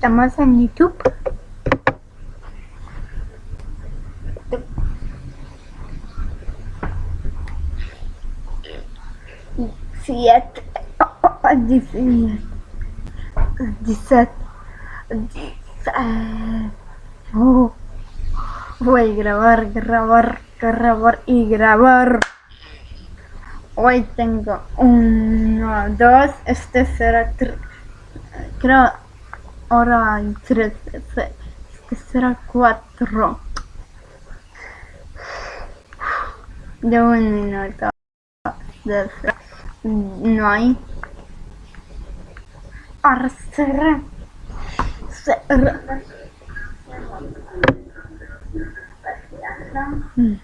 Estamos en YouTube. Siete, ah, oh, voy a grabar, grabar, grabar y grabar. Hoy tengo uno, dos, este será creo ora in 3 sarà 4 devo un minuto destra noi arser ser mm.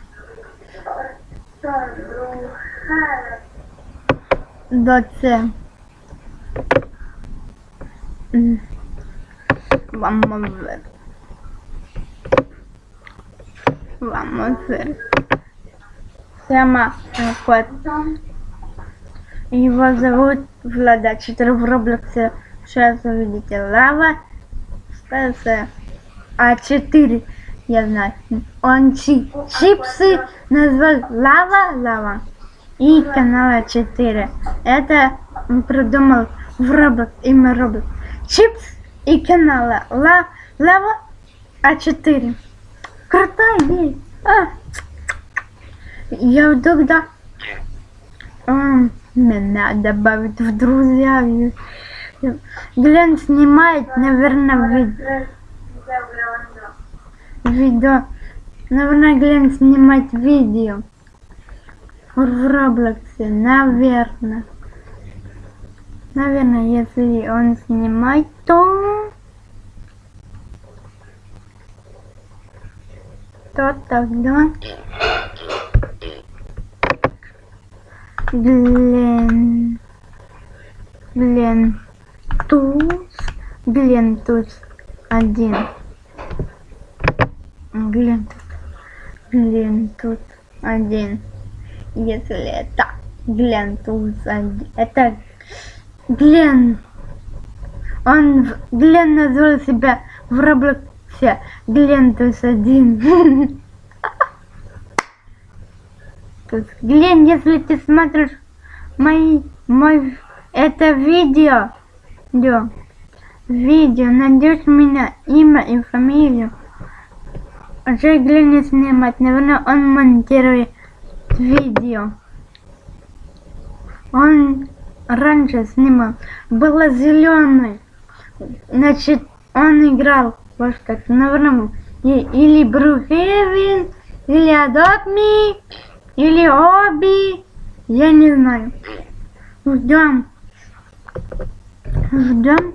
Dotze. Mm. Vamos a ver. Vamos a ver. Se llama Кот. Его зовут Влада 4 в Роблоксе. Сейчас увидите лава. Ставится А4. Я знаю. Он чи чипсы назвал Лава Лава. И канала 4. Это придумал в Roblox, имя Roblox. Чипс и канала Ла Лава А4. Крутая идея. А. Я тогда а, меня добавить в друзья. Глен снимает, наверное, видео. Видео. Наверное, Глен снимать видео. В Роблоксе, наверное. Наверное, если он снимает, то... То тогда... Глен... Глен... Туз... Глен Туз один. Глен тут. Глен тут один. Если это Глен тут один. Это Глен. Он Глен назвал себя в Роблоксе Глен тут один. Глен, если ты смотришь мои, мой, это видео, видео, видео, найдешь меня имя и фамилию. Уже Глен не снимать, наверное, он монтирует видео. Он раньше снимал, было зеленый, значит, он играл, вот как, наверное, или Брухевин, или Me, или Оби, я не знаю. Ждем. Ждем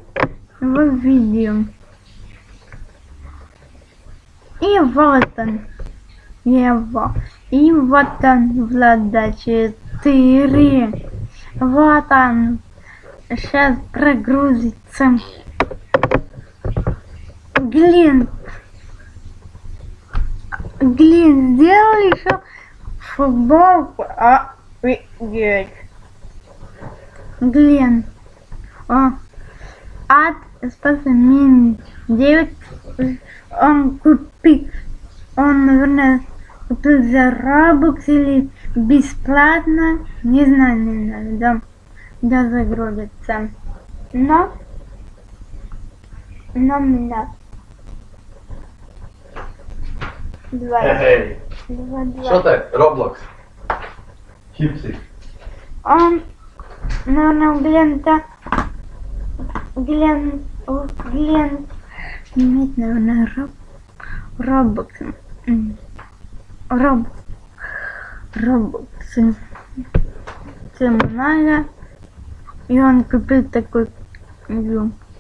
его видео. И вот он. Его. И вот он, Влада 4. Вот он. Сейчас прогрузится. Глин. Глин, сделали еще футболку. Офигеть. Глен. О. От спаса мин 9. Он купил. Он, наверное, купил за Robux или бесплатно. Не знаю, не знаю. Да, да загрузится. Но. Но меня. Два. Эй, Два, два. що ти? Роблокс. Чіпси. Он, наверное, Глента, Глен, о, Глен, нет, наверное, Роб, Робокс, М. Робокс, много, и он купил такую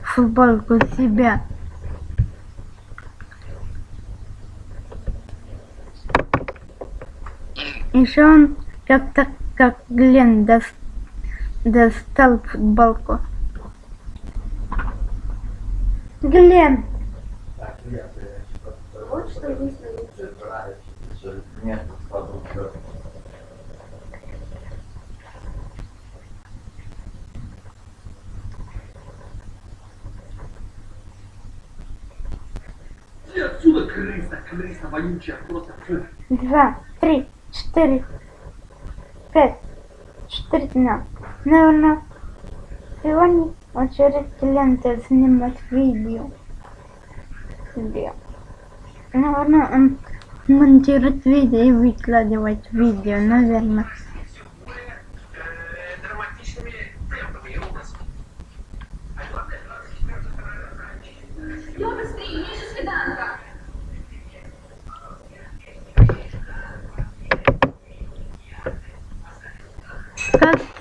футболку себя. Еще он как-то как Глен дос- достал футболку. Глен, Вот что есть на YouTube. Иди отсюда, крыса, крыса вонючая, просто фу. два, три, четыре, пять, четыре дня. Наверное, сегодня очередь ленты снимать видео. Видео. Наверное, он монтирует видео и выкладывать видео, наверное.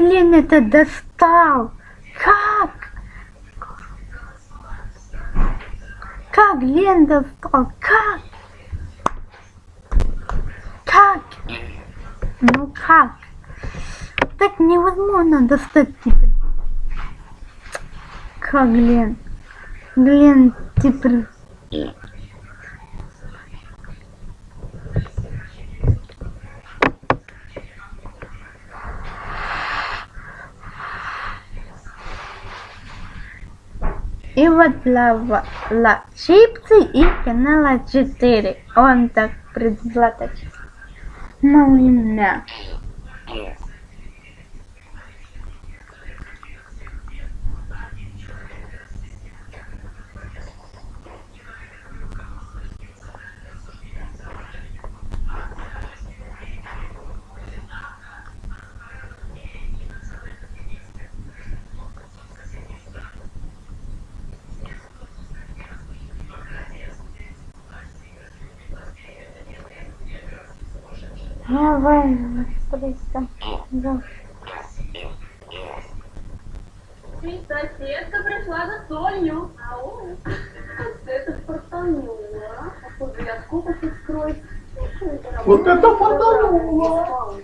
Блин это достал? Как? Как Лен достал? Как? Как? Ну как? Так невозможно достать теперь. Как Глен? Глен теперь... Вот лава, ла, чипсы и канала 4. Он так предзлаточит. Малина. Давай, быстрее. Да. Ты, соседка, пришла за солью. Ау. Это фартануло. Походу, я сколько тут скроюсь. Вот это фартануло!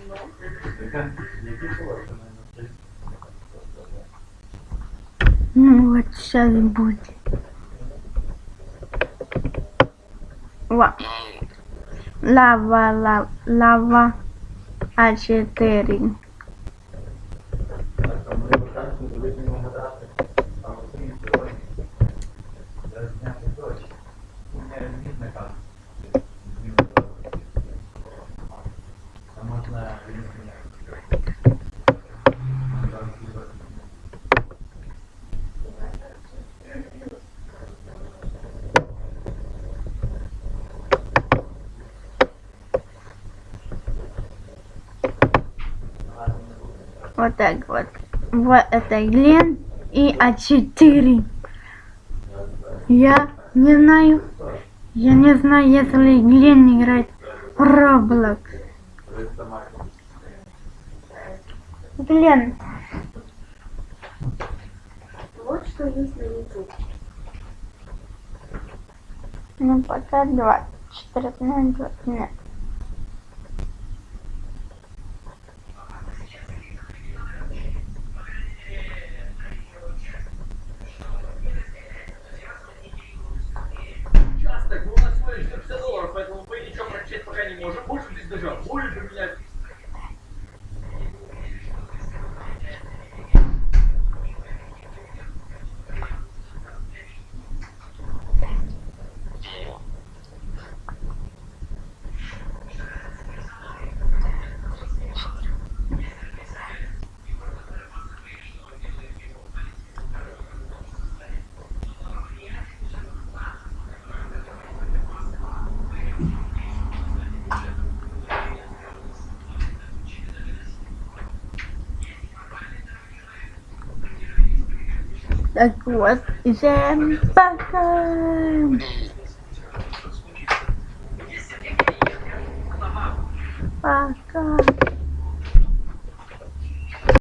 Ну вот сейчас будет. Ва. Лава, лава, лава. А4. Так, а мы заканчиваем, вы не угадали. А вот ты сегодня. Я снял дочь. У меня видно как. А можно видно меня. Вот так вот. Вот это Глен и А4. Я не знаю. Я не знаю, если Глен играет в Roblox. Глен, Вот что есть на YouTube. ну пока 24 на 20 нет. Больше здесь Так вот, всем пока. Пока.